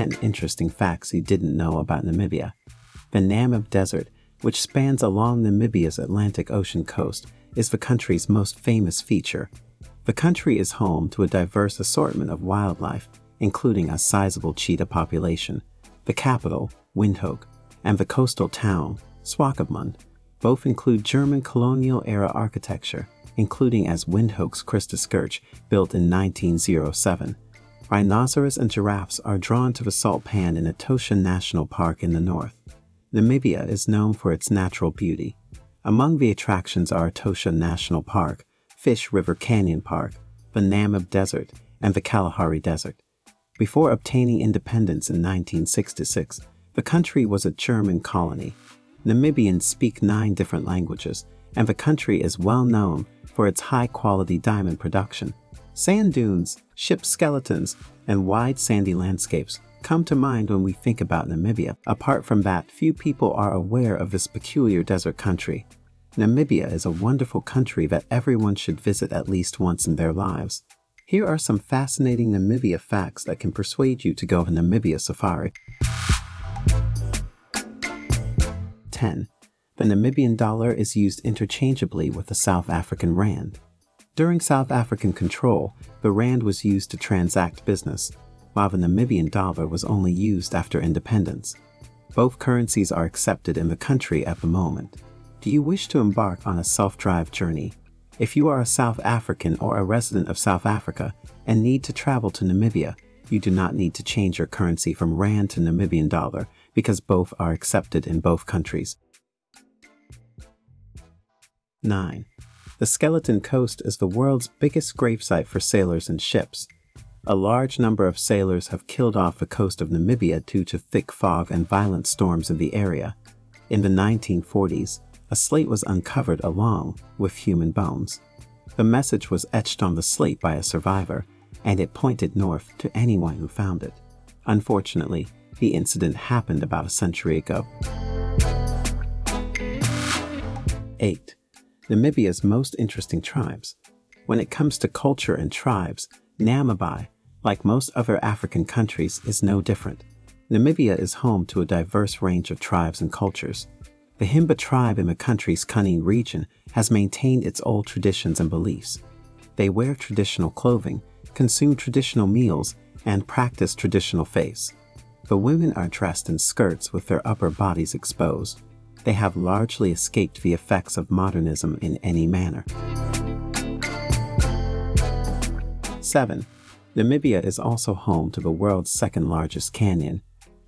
10 interesting facts you didn't know about Namibia. The Namib Desert, which spans along Namibia's Atlantic Ocean coast, is the country's most famous feature. The country is home to a diverse assortment of wildlife, including a sizable cheetah population. The capital, Windhoek, and the coastal town, Swakopmund, both include German colonial-era architecture, including as Windhoek's Christus Kirch, built in 1907. Rhinoceros and giraffes are drawn to the salt pan in Etosha National Park in the north. Namibia is known for its natural beauty. Among the attractions are Etosha National Park, Fish River Canyon Park, the Namib Desert, and the Kalahari Desert. Before obtaining independence in 1966, the country was a German colony. Namibians speak nine different languages, and the country is well known for its high-quality diamond production. Sand dunes, ship skeletons, and wide sandy landscapes come to mind when we think about Namibia. Apart from that, few people are aware of this peculiar desert country. Namibia is a wonderful country that everyone should visit at least once in their lives. Here are some fascinating Namibia facts that can persuade you to go on Namibia safari. 10. The Namibian dollar is used interchangeably with the South African rand. During South African control, the rand was used to transact business, while the Namibian dollar was only used after independence. Both currencies are accepted in the country at the moment. Do you wish to embark on a self-drive journey? If you are a South African or a resident of South Africa and need to travel to Namibia, you do not need to change your currency from rand to Namibian dollar because both are accepted in both countries. 9. The Skeleton Coast is the world's biggest gravesite for sailors and ships. A large number of sailors have killed off the coast of Namibia due to thick fog and violent storms in the area. In the 1940s, a slate was uncovered along with human bones. The message was etched on the slate by a survivor, and it pointed north to anyone who found it. Unfortunately, the incident happened about a century ago. 8. Namibia's most interesting tribes. When it comes to culture and tribes, Namibia, like most other African countries, is no different. Namibia is home to a diverse range of tribes and cultures. The Himba tribe in the country's Kunene region has maintained its old traditions and beliefs. They wear traditional clothing, consume traditional meals, and practice traditional faiths. The women are dressed in skirts with their upper bodies exposed they have largely escaped the effects of modernism in any manner. 7. Namibia is also home to the world's second largest canyon.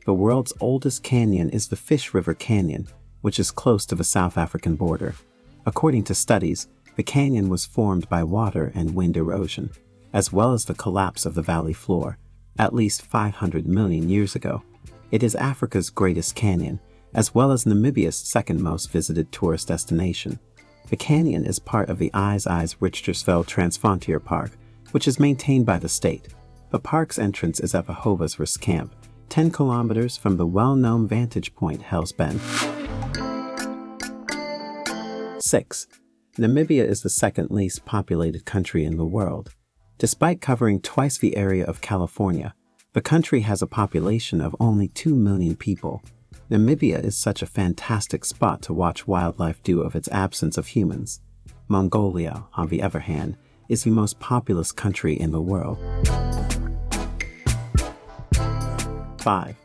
The world's oldest canyon is the Fish River Canyon, which is close to the South African border. According to studies, the canyon was formed by water and wind erosion, as well as the collapse of the valley floor, at least 500 million years ago. It is Africa's greatest canyon, as well as Namibia's second most visited tourist destination. The canyon is part of the Ai-Ais Richtersveld Transfrontier Park, which is maintained by the state. The park's entrance is at Hobosvus Camp, 10 kilometers from the well-known vantage point Hell's Bend. 6. Namibia is the second least populated country in the world. Despite covering twice the area of California, the country has a population of only 2 million people. Namibia is such a fantastic spot to watch wildlife due of its absence of humans. Mongolia, on the other hand, is the most populous country in the world. 5.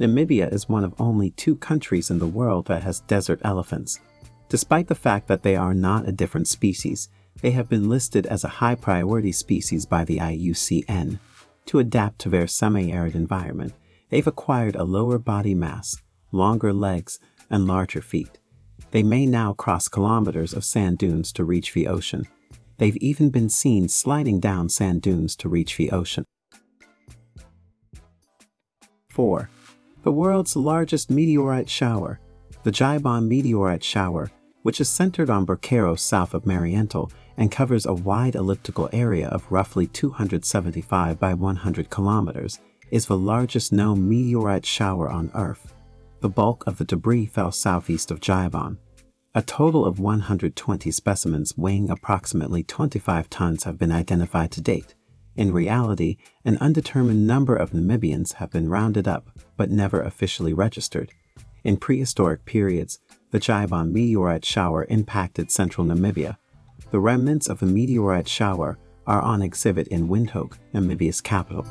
Namibia is one of only two countries in the world that has desert elephants. Despite the fact that they are not a different species, they have been listed as a high priority species by the IUCN. To adapt to their semi-arid environment, they've acquired a lower body mass, longer legs, and larger feet. They may now cross kilometers of sand dunes to reach the ocean. They've even been seen sliding down sand dunes to reach the ocean. 4. The world's largest meteorite shower, the Gibeon meteorite shower, which is centered on Boekero south of Mariental and covers a wide elliptical area of roughly 275 by 100 kilometers, is the largest known meteorite shower on Earth the bulk of the debris fell southeast of Gibeon. A total of 120 specimens weighing approximately 25 tons have been identified to date, In reality, an undetermined number of Namibians have been rounded up but never officially registered. In prehistoric periods, the Gibeon meteorite shower impacted central Namibia. The remnants of the meteorite shower are on exhibit in Windhoek, Namibia's capital.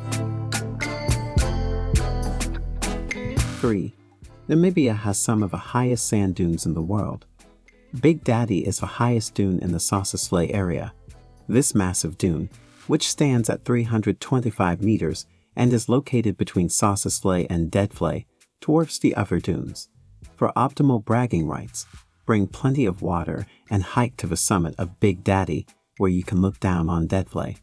3. Namibia has some of the highest sand dunes in the world. Big Daddy is the highest dune in the Sossusvlei area. This massive dune, which stands at 325 meters and is located between Sossusvlei and Deadvlei, dwarfs the other dunes. For optimal bragging rights, bring plenty of water and hike to the summit of Big Daddy where you can look down on Deadvlei.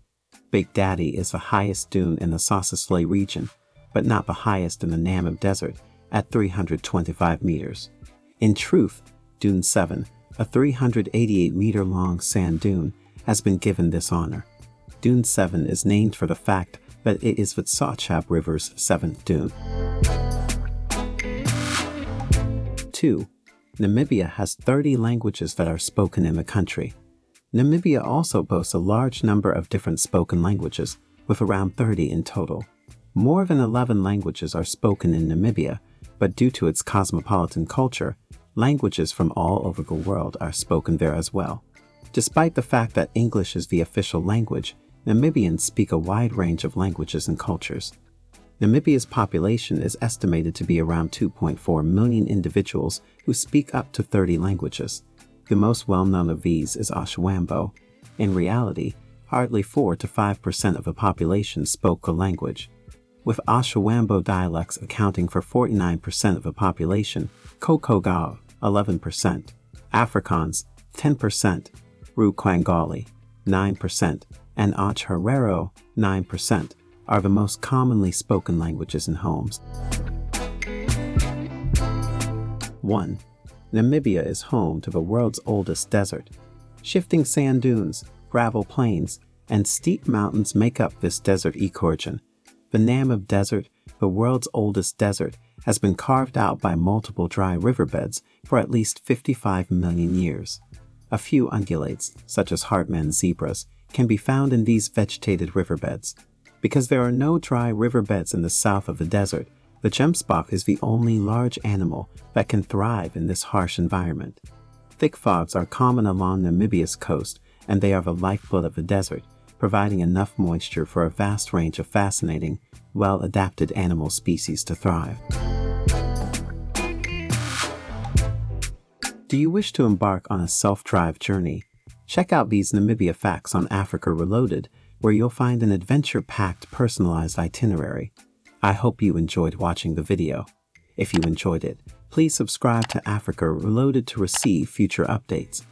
Big Daddy is the highest dune in the Sossusvlei region, but not the highest in the Namib Desert at 325 meters. In truth, Dune 7, a 388 meter long sand dune, has been given this honor. Dune 7 is named for the fact that it is the Tsauchab River's seventh dune. 2. Namibia has 30 languages that are spoken in the country. Namibia also boasts a large number of different spoken languages, with around 30 in total. More than 11 languages are spoken in Namibia, but due to its cosmopolitan culture, languages from all over the world are spoken there as well. Despite the fact that English is the official language, Namibians speak a wide range of languages and cultures. Namibia's population is estimated to be around 2.4 million individuals who speak up to 30 languages. The most well-known of these is Oshiwambo. In reality, hardly 4 to 5% of the population spoke the language. With Oshiwambo dialects accounting for 49% of the population, Khoekhoegowab 11%, Afrikaans 10%, Rukwangali 9%, and Otjiherero 9% are the most commonly spoken languages in homes. 1. Namibia is home to the world's oldest desert. Shifting sand dunes, gravel plains, and steep mountains make up this desert ecoregion. The Namib Desert, the world's oldest desert, has been carved out by multiple dry riverbeds for at least 55 million years. A few ungulates, such as Hartmann zebras, can be found in these vegetated riverbeds. Because there are no dry riverbeds in the south of the desert, the gemsbok is the only large animal that can thrive in this harsh environment. Thick fogs are common along Namibia's coast, and they are the lifeblood of the desert, providing enough moisture for a vast range of fascinating, well-adapted animal species to thrive. Do you wish to embark on a self-drive journey? Check out these Namibia facts on Africa Reloaded where you'll find an adventure-packed personalized itinerary. I hope you enjoyed watching the video. If you enjoyed it, please subscribe to Africa Reloaded to receive future updates.